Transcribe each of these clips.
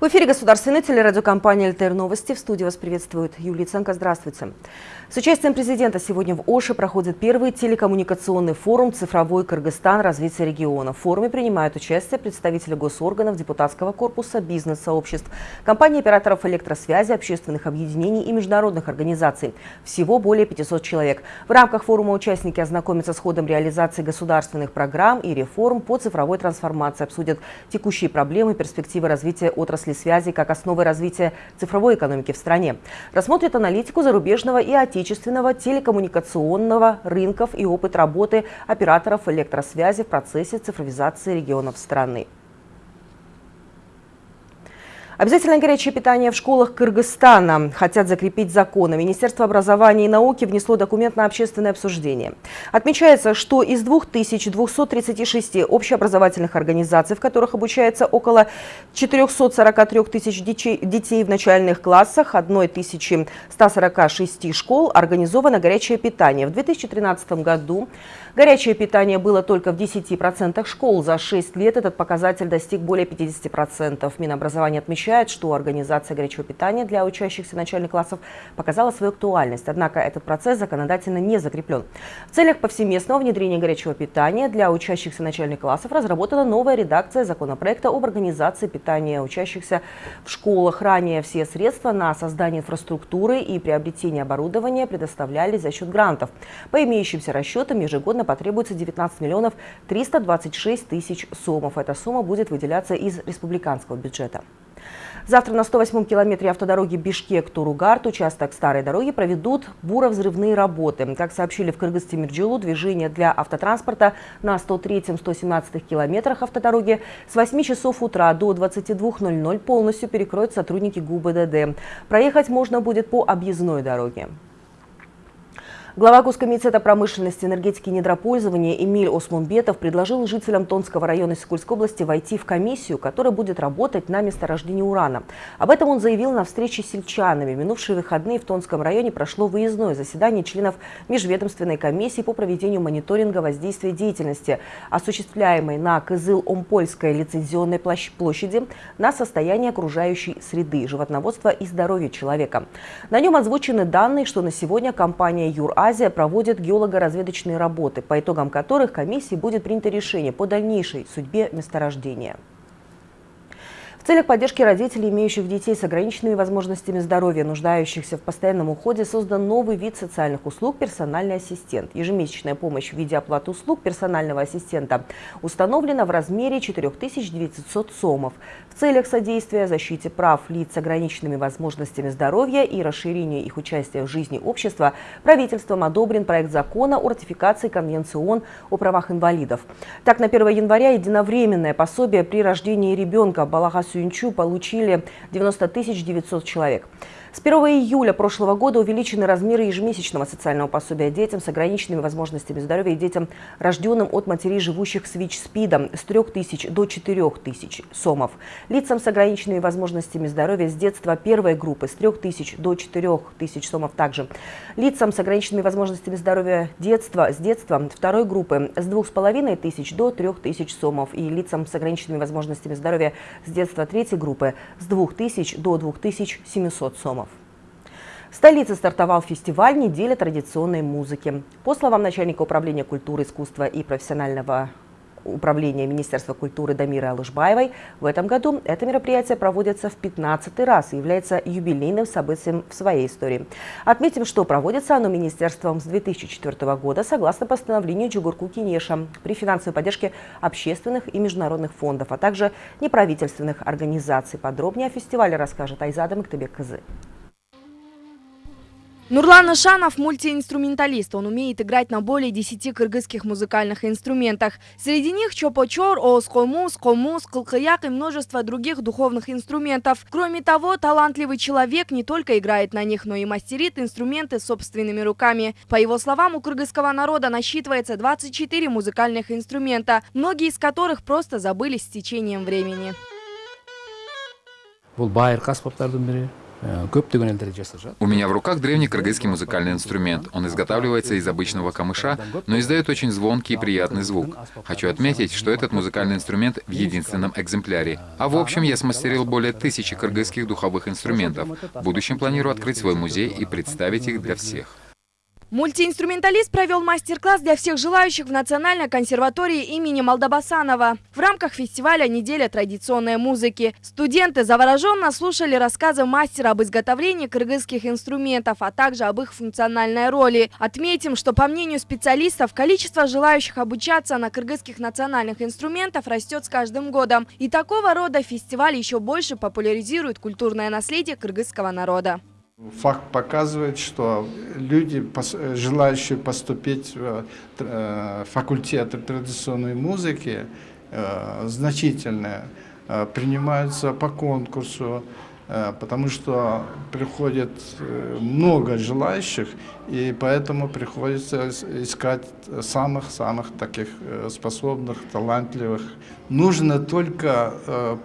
В эфире государственной телерадиокомпания «ЛТР Новости». В студии вас приветствует Юлия Ценко. Здравствуйте. С участием президента сегодня в Оше проходит первый телекоммуникационный форум «Цифровой Кыргызстан. Развитие региона». В форуме принимают участие представители госорганов, депутатского корпуса, бизнес-сообществ, компаний операторов электросвязи, общественных объединений и международных организаций. Всего более 500 человек. В рамках форума участники ознакомятся с ходом реализации государственных программ и реформ по цифровой трансформации, обсудят текущие проблемы, перспективы развития отрасли отрасли связи как основы развития цифровой экономики в стране. Рассмотрит аналитику зарубежного и отечественного телекоммуникационного рынков и опыт работы операторов электросвязи в процессе цифровизации регионов страны. Обязательное горячее питание в школах Кыргызстана хотят закрепить законы. Министерство образования и науки внесло документ на общественное обсуждение. Отмечается, что из 2236 общеобразовательных организаций, в которых обучается около 443 тысяч детей в начальных классах, 1146 школ организовано горячее питание. В 2013 году горячее питание было только в 10% школ. За 6 лет этот показатель достиг более 50%. Минобразование отмечает, отмечает, что организация горячего питания для учащихся начальных классов показала свою актуальность. Однако этот процесс законодательно не закреплен. В целях повсеместного внедрения горячего питания для учащихся начальных классов разработана новая редакция законопроекта об организации питания учащихся в школах. Ранее все средства на создание инфраструктуры и приобретение оборудования предоставлялись за счет грантов. По имеющимся расчетам ежегодно потребуется 19 миллионов 326 тысяч сомов. Эта сумма будет выделяться из республиканского бюджета. Завтра на 108-м километре автодороги Бишкек-Туругарт, участок старой дороги, проведут буровзрывные работы. Как сообщили в Кыргыз-Тимирджилу, движение для автотранспорта на 103-117 километрах автодороги с 8 часов утра до 22.00 полностью перекроют сотрудники ГУБДД. Проехать можно будет по объездной дороге. Глава Госкомитета промышленности, энергетики и недропользования Эмиль Осмунбетов предложил жителям Тонского района Сикульской области войти в комиссию, которая будет работать на месторождении урана. Об этом он заявил на встрече с сельчанами. Минувшие выходные в Тонском районе прошло выездное заседание членов Межведомственной комиссии по проведению мониторинга воздействия деятельности, осуществляемой на Кызыл-Омпольской лицензионной площади на состояние окружающей среды, животноводства и здоровья человека. На нем озвучены данные, что на сегодня компания «Юр-А» Азия проводит геолого-разведочные работы, по итогам которых комиссии будет принято решение по дальнейшей судьбе месторождения целях поддержки родителей, имеющих детей с ограниченными возможностями здоровья, нуждающихся в постоянном уходе, создан новый вид социальных услуг – персональный ассистент. Ежемесячная помощь в виде оплаты услуг персонального ассистента установлена в размере 4900 сомов. В целях содействия защите прав лиц с ограниченными возможностями здоровья и расширения их участия в жизни общества правительством одобрен проект закона о ратификации Конвенции ООН о правах инвалидов. Так, на 1 января единовременное пособие при рождении ребенка Балагасу Сюнчу получили 90 900 человек. С 1 июля прошлого года увеличены размеры ежемесячного социального пособия детям с ограниченными возможностями здоровья и детям, рожденным от матерей, живущих с ВИЧ-СПИДом, с 3 тысяч до 4 тысяч сомов. Лицам с ограниченными возможностями здоровья с детства первой группы с 3 тысяч до 4 тысяч сомов также. Лицам с ограниченными возможностями здоровья детства с детства второй группы с 2,5 тысяч до 3 тысяч сомов. И лицам с ограниченными возможностями здоровья с детства третьей группы с 2 тысяч до 2700 сомов. В столице стартовал фестиваль «Неделя традиционной музыки». По словам начальника управления культуры, искусства и профессионального управления Министерства культуры Дамиры Алышбаевой, в этом году это мероприятие проводится в 15 раз и является юбилейным событием в своей истории. Отметим, что проводится оно Министерством с 2004 года согласно постановлению Джугурку Кинеша при финансовой поддержке общественных и международных фондов, а также неправительственных организаций. Подробнее о фестивале расскажет Айзада Мактебек Кызы. Нурлан Ашанов – мультиинструменталист. Он умеет играть на более 10 кыргызских музыкальных инструментах. Среди них чопочор, оскомус, комус, кылкыяк и множество других духовных инструментов. Кроме того, талантливый человек не только играет на них, но и мастерит инструменты собственными руками. По его словам, у кыргызского народа насчитывается 24 музыкальных инструмента, многие из которых просто забылись с течением времени. Аспаптардың бірі У меня в руках древний кыргызский музыкальный инструмент. Он изготавливается из обычного камыша, но издает очень звонкий и приятный звук. Хочу отметить, что этот музыкальный инструмент в единственном экземпляре. А в общем, я смастерил более тысячи кыргызских духовых инструментов. В будущем планирую открыть свой музей и представить их для всех. Мультиинструменталист провел мастер-класс для всех желающих в Национальной консерватории имени Малдабасанова. В рамках фестиваля «Неделя традиционной музыки» студенты завороженно слушали рассказы мастера об изготовлении кыргызских инструментов, а также об их функциональной роли. Отметим, что по мнению специалистов, количество желающих обучаться на кыргызских национальных инструментах растет с каждым годом. И такого рода фестиваль еще больше популяризирует культурное наследие кыргызского народа. Факт показывает, что люди, желающие поступить в э, факультет традиционной музыки, э, значительные, э, принимаются по конкурсу, потому что приходит много желающих, и поэтому приходится искать самых-самых таких способных, талантливых. Нужно только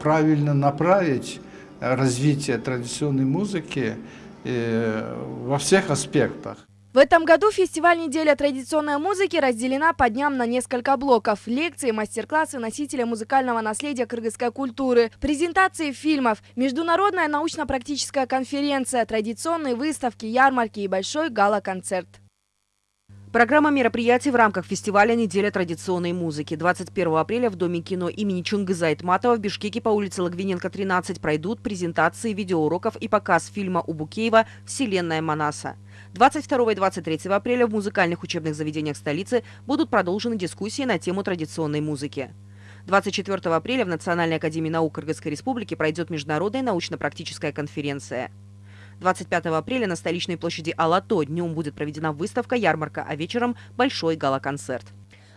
правильно направить развитие традиционной музыки, во всех аспектах. В этом году фестиваль «Неделя традиционной музыки» разделена по дням на несколько блоков. Лекции, мастер-классы носителя музыкального наследия кыргызской культуры, презентации фильмов, международная научно-практическая конференция, традиционные выставки, ярмарки и большой гала-концерт. Программа мероприятий в рамках фестиваля «Неделя традиционной музыки». 21 апреля в Доме кино имени Чунгыза Айтматова в Бишкеке по улице Лагвиненко, 13 пройдут презентации видеоуроков и показ фильма у Букеева «Вселенная Манаса». 22 и 23 апреля в музыкальных учебных заведениях столицы будут продолжены дискуссии на тему традиционной музыки. 24 апреля в Национальной академии наук Кыргызской республики пройдет международная научно-практическая конференция. 25 апреля на столичной площади Алато днем будет проведена выставка-ярмарка, а вечером большой гала-концерт.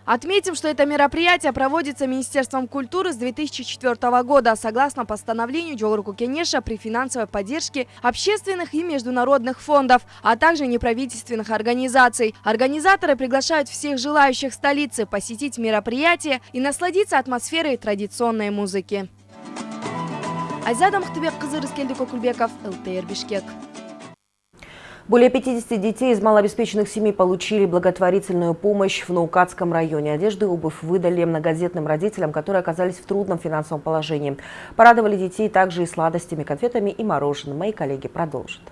Отметим, что это мероприятие проводится Министерством культуры с 2004 года согласно постановлению Джолруку Кенеша при финансовой поддержке общественных и международных фондов, а также неправительственных организаций. Организаторы приглашают всех желающих столицы посетить мероприятие и насладиться атмосферой традиционной музыки. Айзада Мухтыбек-кызы Рыскелди Кокульбеков, ЛТР Бишкек. Более 50 детей из малообеспеченных семей получили благотворительную помощь в Наукатском районе. Одежду и обувь выдали многодетным родителям, которые оказались в трудном финансовом положении. Порадовали детей также и сладостями, конфетами и мороженым. Мои коллеги продолжат.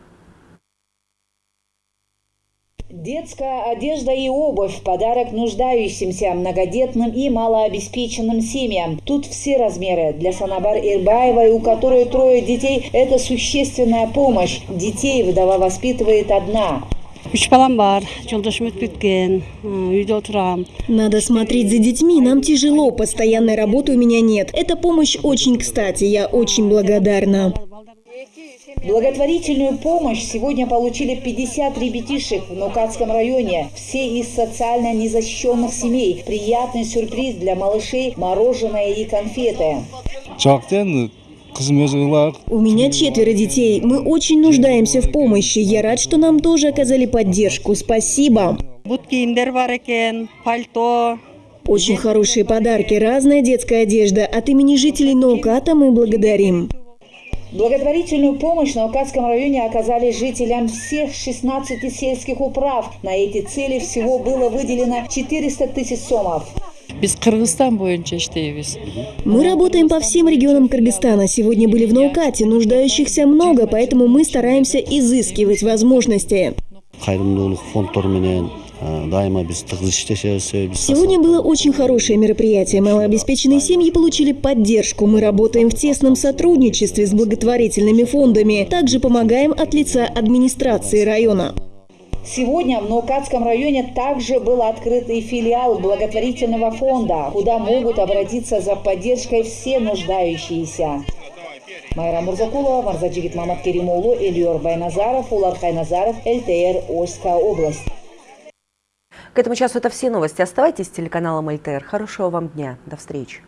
Детская одежда и обувь – подарок нуждающимся, многодетным и малообеспеченным семьям. Тут все размеры. Для Санабар Ирбаевой, у которой трое детей, это существенная помощь. Детей вдова воспитывает одна. Надо смотреть за детьми, нам тяжело, постоянной работы у меня нет. Эта помощь очень кстати, я очень благодарна. Благотворительную помощь сегодня получили 50 ребятишек в Нукатском районе. Все из социально незащищенных семей. Приятный сюрприз для малышей – мороженое и конфеты. У меня четверо детей. Мы очень нуждаемся в помощи. Я рад, что нам тоже оказали поддержку. Спасибо. Очень хорошие подарки, разная детская одежда. От имени жителей Науката мы благодарим. Благотворительную помощь на Укатском районе оказали жителям всех 16 сельских управ. На эти цели всего было выделено 400 тысяч сомов. Мы работаем по всем регионам Кыргызстана. Сегодня были в Наукате. Нуждающихся много, поэтому мы стараемся изыскивать возможности. Сегодня было очень хорошее мероприятие. Малообеспеченные семьи получили поддержку. Мы работаем в тесном сотрудничестве с благотворительными фондами. Также помогаем от лица администрации района. Сегодня в Наукатском районе также был открыт и филиал благотворительного фонда, куда могут обратиться за поддержкой все нуждающиеся. Майра Мурзакулова, Марзаджигит Мамат Керимулу, Эльор Байназаров, Улар Хайназаров, ЛТР, Ольская область. К этому часу это все новости. Оставайтесь с телеканалом ЛТР. Хорошего вам дня. До встречи.